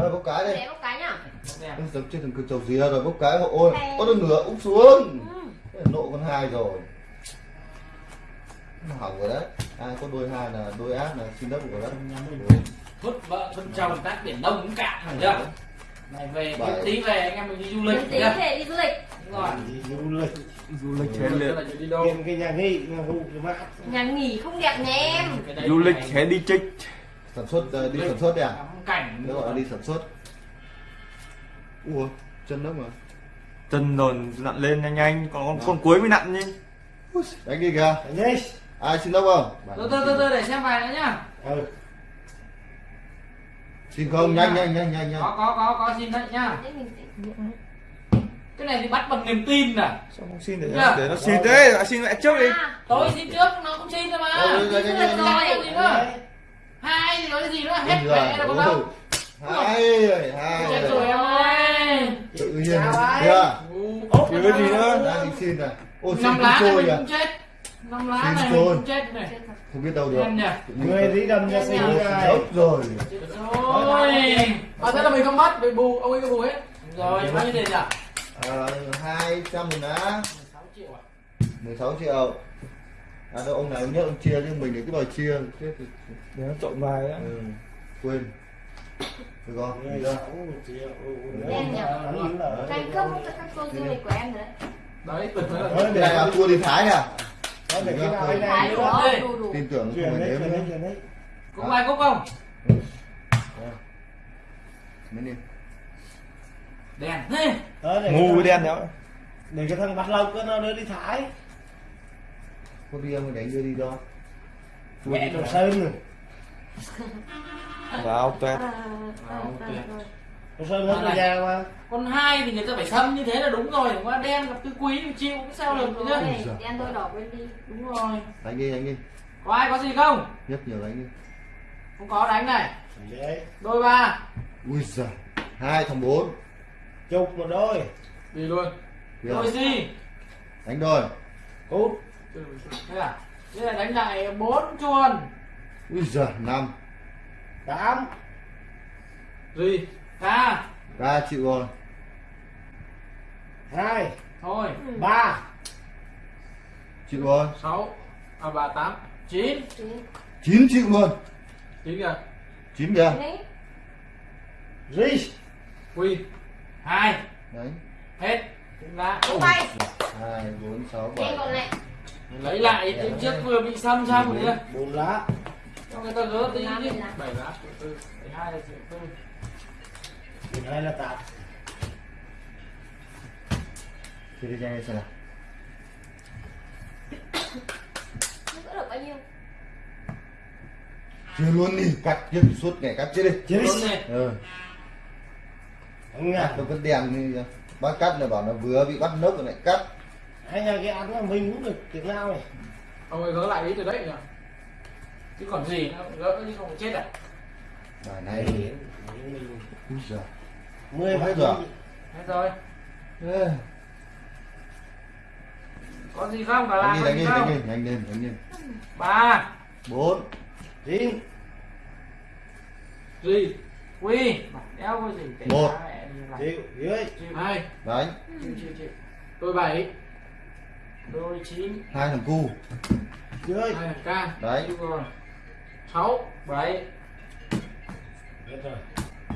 Rồi bốc cái đi. để bốc cái nhá. Đẹp. Ôi, Giống trên thằng cực trầu dìa rồi bốc cái hộ ôi có được nửa úp xuống. Ừ. Thế nộ con hai rồi. Nó hỏng rồi đấy. Ai có đôi hai là đôi ác là xin đất của đấy vứt vợ vứt chồng tác biển đông cũng cạn phải chưa này về tí về anh em mình đi du lịch tí về đi du lịch. Đúng rồi. Đi du lịch. Du lịch lịch liệt là đi đâu? Tìm cái nhà nghỉ nhà vụ nhà nghỉ không đẹp nhà em. Đấy du lịch hết đi trích sản xuất ờ, đi. sản xuất đi à cảnh. Nó gọi là đi sản xuất. Ủa chân đất mà. Chân đồn nặn lên nhanh nhanh còn con, con cuối mới nặn nhỉ đánh đi kìa. Anh đi. Ai xin đất không? Từ từ từ từ để xem vài nữa nhá. Ừ. Xin không? Nhanh nhanh nhanh nhanh nhanh. Có có có có xin đấy nhá. Cái này thì bắt bằng niềm tin nè. Sao không xin để Dạ. để nó xin thế lại xin mẹ trước đi. À, tôi xin trước nó cũng xin thôi mà. Du nhanh, lịch nhanh, rồi Cái gì nữa hai thì nói cái gì nữa? Hết mẹ đâu ơi. đâu hai rồi. Hai chết rồi rồi em ơi. Tự nhiên. Kìa Chứ cái gì nữa đang đi xin này ô xin trôi mình chết. Năm lá Xin này trôi. mình chết này. Không biết đâu được. Người sinh Dạ. này. Đốt rồi rồi. À thế là mình không bắt bị bù. Ông ấy có bù hết. Rồi bao nhiêu tiền nhỉ? À, hai trăm một lá 16 triệu à? 16 triệu à đâu ông này ông nhất ông chia nhưng mình thì cứ đòi chia. Để nó trộn bài á. Ừ, quên. Được không Đi ra. sáu triệu Đen nhỉ? Anh là Thành công cho các tour du lịch của em rồi đấy đấy mới cái để này. là tour đi Thái nè. Để nào tin tưởng không phải đấy đếm nữa cũng ai cũng không? Mấy đi. Đèn để ngu cái với đen đó. Để cái thằng bắt lộc nó đưa đi Thái có đi không đánh đưa đi đó. Tour Mẹ đi đồ Thái. sơn rồi. Vào tuyệt À, À, ok. Đồ sơn hết già mà con hai thì người ta phải xâm như thế là đúng rồi qua đen gặp tư quý thì chịu cái sao được Đúng chứ rồi, đen đôi đỏ bên đi. Đúng rồi. Đánh đi đánh đi. Có ai có gì không? Nhất nhiều đánh đi. Không có đánh này. Đấy đôi ba. Ui giời hai thằng bốn. Chục một đôi. Đi luôn. Kìa. đôi gì? Đánh đôi. Cút thế à thế là đánh lại bốn chuồn ui giời năm. Tám. Gì? Ca ra chịu rồi. Hai. Thôi. Ba. Chịu rồi. Sáu. À ba tám. Chín. Chín. Chịu luôn. Chín kìa. Chín kìa. Rì quy. Hai. Đấy hết. Tay hai bốn sáu bảy lấy lại tiếng trước vừa bị xăm xăm rồi kia Bốn lá cho người ta gỡ tí chứ. bảy lá triệu tư bảy hai là triệu tư Mười hai là tám. Thì đi xem nào. Nó gỡ được bao nhiêu? Chia luôn đi cắt chia suốt ngày cắt chia đi. Chết Đúng này ừ. Nha nó vẫn đèn như bác cắt là bảo nó vừa bị bắt nốc rồi lại cắt Anh nhà cái ăn là mình cũng được tiếng nào này. Ông ấy gỡ lại ý từ đấy nhỉ? Chứ còn gì nó gỡ chứ không? Chết à? Bài này giời. Mười Hết rồi. rồi hết rồi. Ê, có gì không? Cả là đánh đi có đánh gì đi không? đánh đi đánh lên đánh lên ba bốn. Chín gì? Quy. Đeo cái gì? Một. đi. Chịu dưới hai. Đánh. Chịu chịu đôi bảy đôi chín. Hai thằng cu. Dưới hai thằng ca. Đấy. sáu bảy. Hết rồi.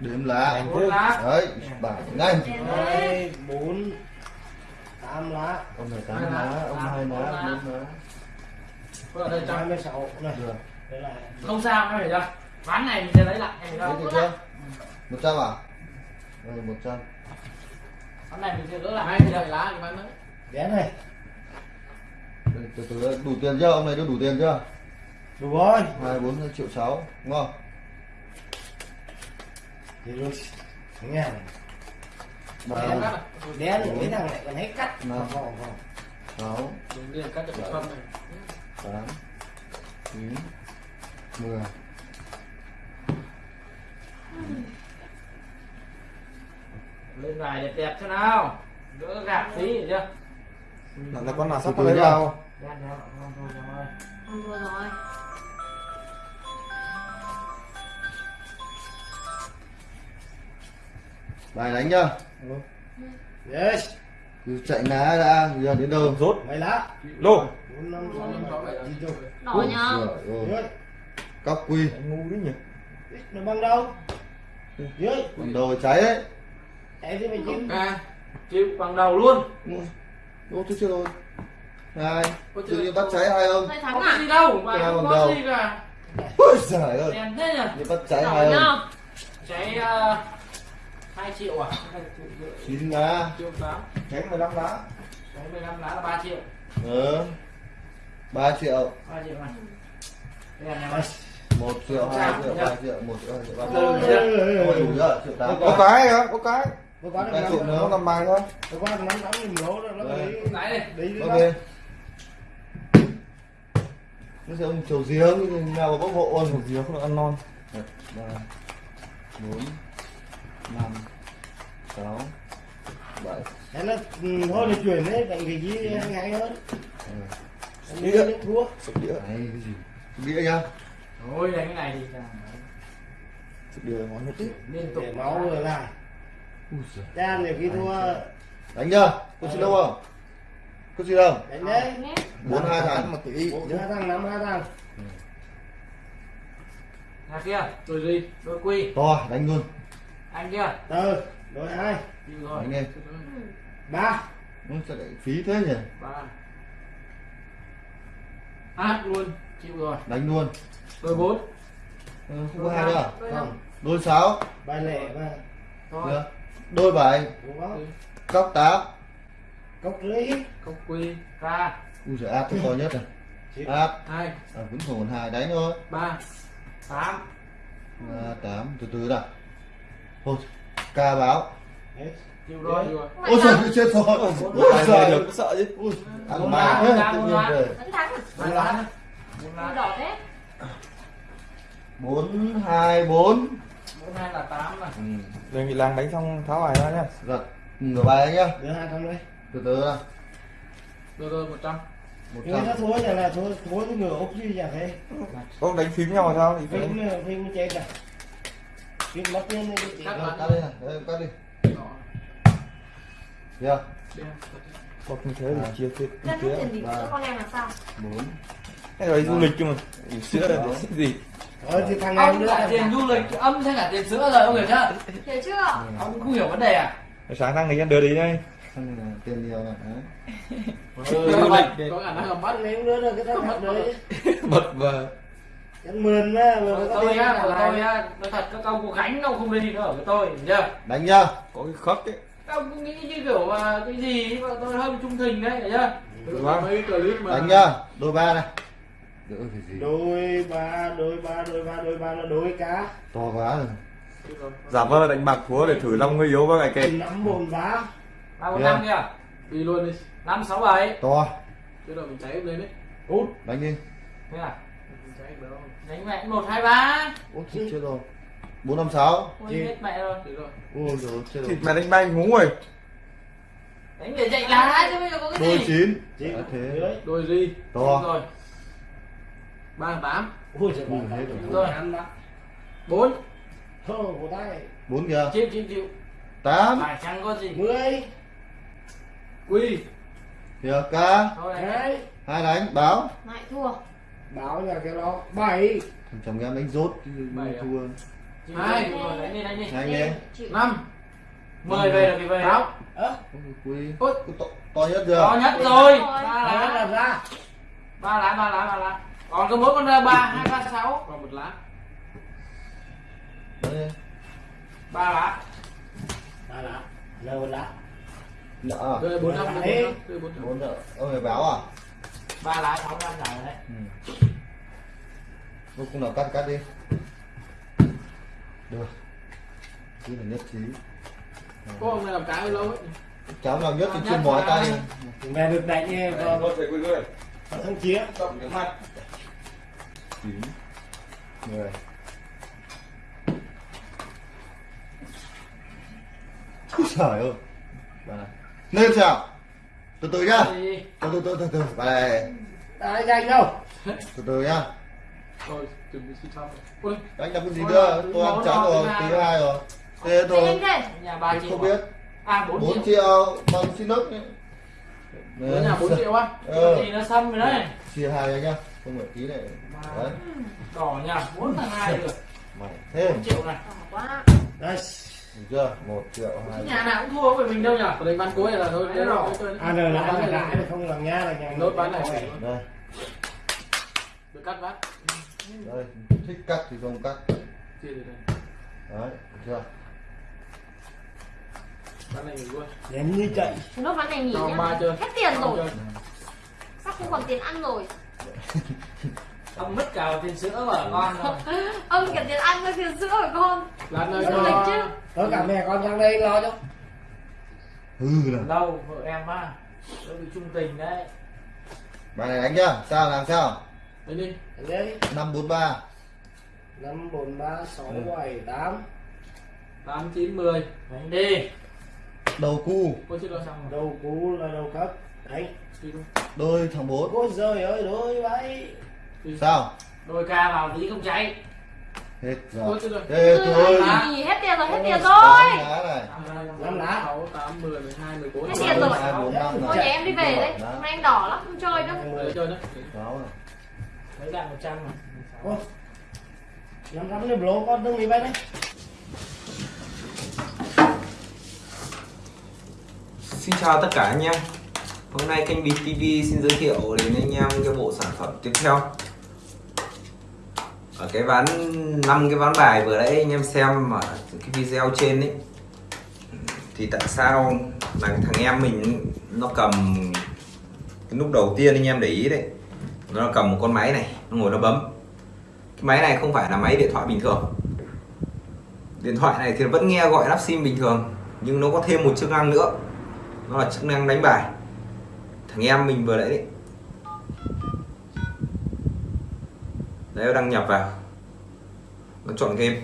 Đếm lá. Bốn lá. Đấy bài nhanh. Hai Bốn. Tám lá. Ông này tám Hai lá, ông hai lá bốn lá. Có ở đây Hai trong mươi sáu. Đây không sao em phải ra ván này mình sẽ lấy lại em phải chưa? Một trăm à? Ừ một trăm. Ván này mình sẽ gỡ lại. Hai mươi bảy lá thì ván nữa Đén này. Đây, từ từ đủ tiền chưa? Ông này đưa đủ tiền chưa? Đủ rồi. Hai bốn triệu sáu. Đúng không Thì rồi Nghe Đen mấy thằng này còn hết cắt. Sáu. Cắt được phân này. Tám. Chín. Mười. Lên vài đẹp đẹp cho nào. Gỡ gạt tí hiểu chưa là con nào sắp từ lấy vào không thua rồi bài đánh nhá yes cứ chạy ná đã giờ đến đâu rốt mấy lá lô đỏ nhá cóc quy ngu đấy nhỉ nó bằng đâu dưới còn đồ cháy đấy chạy thì mày chín ca chịu bằng đầu luôn ô tôi chưa rồi. Ôi tự nhiên bắt cháy hai ông Đây không thắng có à? gì đâu mà không có đầu. gì cả. Ôi giời ơi. Đèn thế nhỉ? Bắt cháy đỏ hai ông nhá. Cháy uh, 2 triệu à? 2 triệu rưỡi. Chín lá. Triệu tám. Cháy 15 lá. Cháy 15 lá là 3 triệu. Ừ. Ba triệu. 3 triệu này đèn này mà một triệu hai triệu ba triệu một triệu hai triệu ba Ôi. triệu Ôi, đủ chưa triệu tám có cái hả? Có cái có có Cái được tụi năm nó nó bài thôi có có được rồi nó Đây. đi cái này. đi đi ok. nó sẽ ông chiều giếng nào mà bốc hộ ôn một gì không được ăn non. Một ba bốn năm sáu bảy. Thế nó ừ, thôi thì chuyển đấy tại vì gì hay hay hơn. Ừ. Đi nước thua. Sụp đĩa. Đấy, cái gì? Đĩa nhá Ôi đánh cái này thì sụp đĩa món nhất. Tí liên tục. Để máu rồi lại Cha nhiều khi thua đánh nhá có gì đâu không? Có gì đâu? Đánh đấy. Bốn hai thằng. Một tỷ bốn hai thằng năm hai thằng. Nhà kia đôi gì? Đôi quy. To đánh luôn. Anh kia. Từ chịu rồi. Đánh đi. ba. Nó sẽ lại phí thế nhỉ? Ba. Hát luôn. Chịu rồi. Đánh luôn. Đôi bốn. Ừ, không có hai nữa à? đôi đôi sáu. Bài lẻ và thôi. Được. Đôi bảy không cóc tám cốc rưỡi công quy. Ca ui giời áp cái to nhất này áp. Hai. À, vẫn còn hai đánh thôi. Ba. Tám. À, tám. Từ từ nào thôi ca báo. Hết. chịu rồi chịu rồi. Ôi trời ơi, chết rồi. Ôi trời sợ chứ. Ui. Ăn bốn lá, tự bốn nhiên lá. về bốn lá bốn lá bốn hai bốn hai là tám này ừ. đề nghị làng đánh xong tháo bài ra nhá. Giật ngửa bài nhá. Đưa hai thằng đấy từ từ nào rồi rồi một trăm. Một trăm. thua chẳng là thua thua cái ngựa ốc gì chẳng thế có đánh phím nhau sao thì phải phim phim chết à phim mất tiền đi chị Cắt. Rồi, cắt đi này cắt đi. Đó. chưa Đen. bọc như thế thì chia thiệt Dân chia hết tiền đỉnh sữa con em làm sao? Bốn cái đấy du lịch cơ mà. Sữa là gì thôi thì thằng này ông cả thằng tiền du lịch âm thêm cả tiền sữa rồi ông hiểu chưa? Hiểu chưa? Ông cũng không hiểu vấn đề à? Sáng sang người dân đưa đi đây. Rồi tiền nhiều này đấy. ừ, du lịch có khả năng là bắt bắt lấy đưa được cái thằng mất đấy. bật vào Chẳng mượn á mượn có tôi tiền á là của tôi lại á nói thật các ông có gánh đâu không đi nữa của tôi hiểu chưa? Đánh nhá có cái khớp ấy. Các ông cứ nghĩ như kiểu mà cái gì mà tôi hơi trung thành đấy hiểu chưa? Mấy clip mà đánh nhá đôi ba này đỡ phải gì? Đôi ba đôi ba đôi ba đôi ba là đôi cá. To quá rồi. Giả vờ đánh bạc thua để thử lòng người yếu với cái kệ nắm bồn vá. Ba bốn năm kia đi luôn đi. Năm sáu bảy. To. Chứ rồi mình cháy lên đấy. Út. Đánh đi. Thế à? Đánh mẹ một hai ba. Ôi chết chết rồi. Bốn năm sáu. Ôi Chị. hết mẹ rồi. Ôi rồi. Chết rồi. mẹ đánh bay ngủ rồi. Đánh để dậy lá chứ bây giờ có cái đôi gì? chín. Chị Đã thế đôi gì? To. Rồi ba tám. Ui trời ơi rồi. bốn. Bốn kìa. Chịu chịu chịu. Tám. Phải chẳng có gì? Mười. Quy. Kìa ca. Hai. Hai đánh báo. Lại thua. Báo nhà cái đó. Bảy. Thằng chồng em đánh rốt Bảy à? thua. Hai. rồi đánh đi đánh đi. Hai. Chịu. Năm. Mười về được thì về Ôi, quý Ôi. to, to nhất chưa? To nhất rồi. Ba là lá ra. Ba lá ba lá ba lá còn có mỗi con ba hai ba sáu. Còn một lá. Ba lá. Ba lá. Lâu lá. Nợ. rồi bốn năm bốn nợ. Ông phải báo à? Ba lá sáu năm rồi đấy. Ừ. lúc nào cắt cắt đi. Được. Cái này nhất trí. Có ông này làm cái lâu ấy cháu nào nhất thì Nhất chưa mỏi tay. Mẹ được đánh nghe còn thằng chia cộng cái mặt chín mười Úi trời ơi. Lên chào. Từ từ nhá Gì? từ từ từ từ từ bà. Này ai nhanh đâu? Từ từ nhá rồi chuẩn bị xin xong ui. Đánh làm cái gì nữa tôi ăn trắng nào rồi thứ hai rồi. Thế thôi anh đây. Nhà 3 triệu không biết. À 4, 4 triệu. bằng xin Ở nhà 4 triệu á. Ờ. thì nó xăm rồi đấy. Chia hai anh nhá không phải tí này. Đấy. Đỏ nhà 4 thằng hai được mày thêm. 4 triệu này. Đỏ quá. Đấy. được chưa? Một triệu hai nhà nào cũng thua với mình đâu nhỉ? Của đánh bán cuối là thôi. Đấy rồi ăn rồi là ăn là lãi mà không làm nha là nhà Đốt bán lại này đây. Được cắt vắt. Đây. Thích cắt thì không cắt. Chia được này. đấy được chưa? Bán này mình luôn. Đến như chạy. Nốt ván này nghỉ nhá. Hết tiền rồi. Sắp không còn tiền ăn rồi ông mất cả tiền sữa của con rồi. Ông cả tiền ăn với tiền sữa của con. Nữa Du lịch chứ. cho Có cả mẹ con sang đây lo cho. Hư rồi lâu vợ em á nó bị trung tình đấy. Bài này đánh nhá sao làm sao? Đấy đi. Đấy năm bốn ba. 5, 4, 3, 6, 7, 8 tám. Chín mười. Đánh đi. Đầu cu. Có chiếc đó xong rồi. Đầu cú là đầu cấp. Đấy đi luôn đôi thằng bốn Ôi giời ơi đôi vậy. Sao? Đôi ca vào tí không cháy hết rồi. Thế thôi Nghỉ hết tiền rồi hết tiền rồi lá này. Năm lá. sáu tám mười mười hai mười bốn Hết tiền rồi. Thôi nhà em đi về đấy Hôm nay anh đỏ lắm không chơi đâu Để chơi đấy sáu này. Mấy bạn một trăm mà Năm trăm này blô con đừng đi bay đấy. Xin chào tất cả anh em Hôm nay kênh Bịt TV xin giới thiệu đến anh em cái bộ sản phẩm tiếp theo. Ở cái ván năm cái ván bài vừa nãy anh em xem ở cái video trên ấy. Thì tại sao là thằng em mình nó cầm cái lúc đầu tiên anh em để ý đấy. Nó cầm một con máy này, nó ngồi nó bấm. Cái máy này không phải là máy điện thoại bình thường. Điện thoại này thì vẫn nghe gọi lắp sim bình thường Nhưng nó có thêm một chức năng nữa. Nó là chức năng đánh bài thằng em mình vừa nãy đấy đấy đăng nhập vào. Nó chọn game.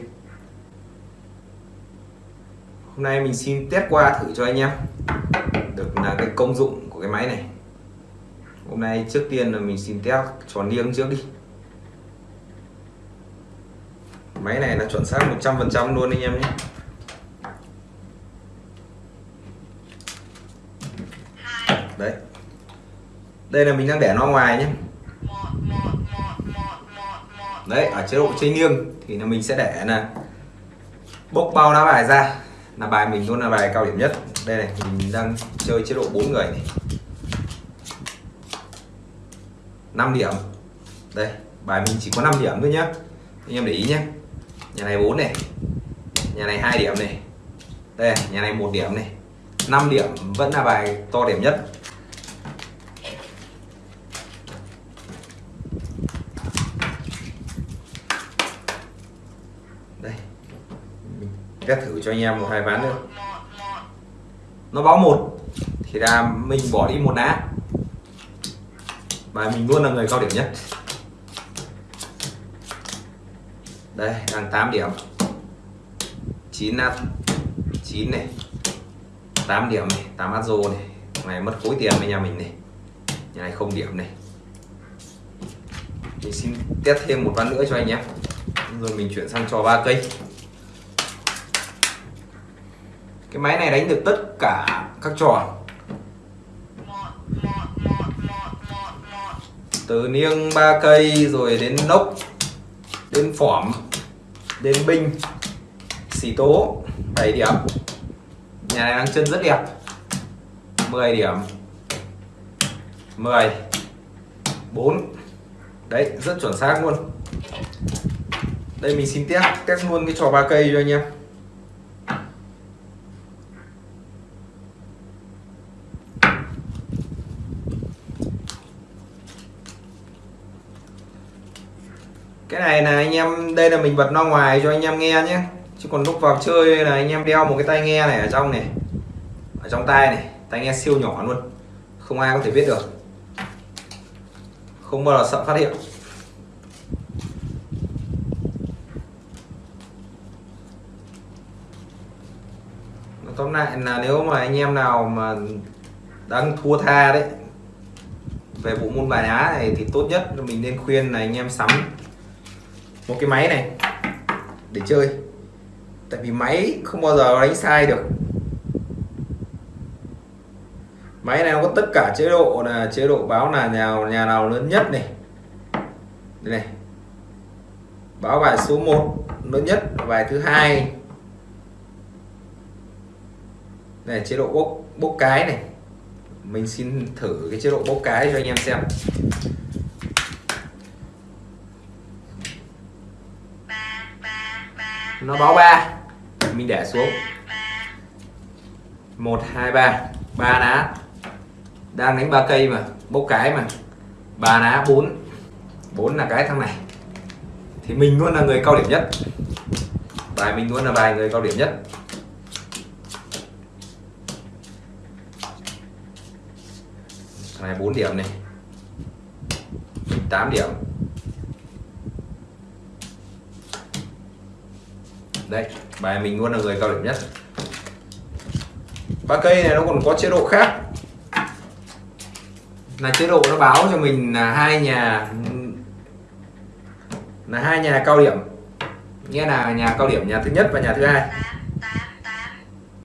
Hôm nay mình xin test qua thử cho anh em. Được là cái công dụng của cái máy này. Hôm nay trước tiên là mình xin test tròn liêng trước đi. Máy này là chuẩn xác 100% luôn anh em nhé đấy đây là mình đang để nó ngoài nhé. Đấy, ở chế độ chơi nghiêng thì là mình sẽ để là bốc bao lá bài ra. Là bài mình luôn là bài cao điểm nhất. Đây này, mình đang chơi chế độ 4 người này. 5 điểm. Đây, bài mình chỉ có 5 điểm thôi nhá. Anh em để ý nhé nhà này 4 này. Nhà này hai điểm này. Đây, nhà này một điểm này. 5 điểm vẫn là bài to điểm nhất. Mình test thử cho anh em một hai ván nữa. Nó báo một, thì là mình bỏ đi một lá. Và mình luôn là người cao điểm nhất. Đây, đang 8 điểm. 9 nát 9 này. 8 điểm này 8 át rô này. Này mất khối tiền với nhà mình này. Nhà này không điểm này. Mình xin test thêm một ván nữa cho anh nhé. Rồi mình chuyển sang trò ba cây cái máy này đánh được tất cả các trò. Từ niêng ba cây rồi đến nốc, đến phỏm, đến binh, xì tố 7 điểm. Nhà này đang chân rất đẹp. 10 điểm. 10 4 đấy, rất chuẩn xác luôn. Đây mình xin test test luôn cái trò ba cây cho anh em. Cái này là anh em, đây là mình bật loa ngoài cho anh em nghe nhé. Chứ còn lúc vào chơi là anh em đeo một cái tai nghe này ở trong này, ở trong tai này, tai nghe siêu nhỏ luôn. Không ai có thể biết được. Không bao giờ sợ phát hiện. Tóm lại là nếu mà anh em nào mà đang thua tha đấy, về bộ môn bài đá này thì tốt nhất là mình nên khuyên là anh em sắm một cái máy này để chơi. Tại vì máy không bao giờ đánh sai được. Máy này nó có tất cả chế độ là chế độ báo là nhà nhà nào lớn nhất này. Đây này. Báo bài số 1 lớn nhất, bài thứ hai. Này chế độ bốc bốc cái này. Mình xin thử cái chế độ bốc cái cho anh em xem. Nó báo ba. Mình để xuống. Một, hai, ba. Ba ná. Đang đánh ba cây mà, bốc cái mà. Ba ná, bốn. Bốn là cái thằng này. Thì mình luôn là người cao điểm nhất. Bài mình luôn là bài người cao điểm nhất. Thằng này 4 điểm này. 8 điểm. Đây, bài mình luôn là người cao điểm nhất. Ba cây này nó còn có chế độ khác. Là chế độ nó báo cho mình là hai nhà, là hai nhà cao điểm. Nghĩa là nhà cao điểm, nhà thứ nhất và nhà thứ hai.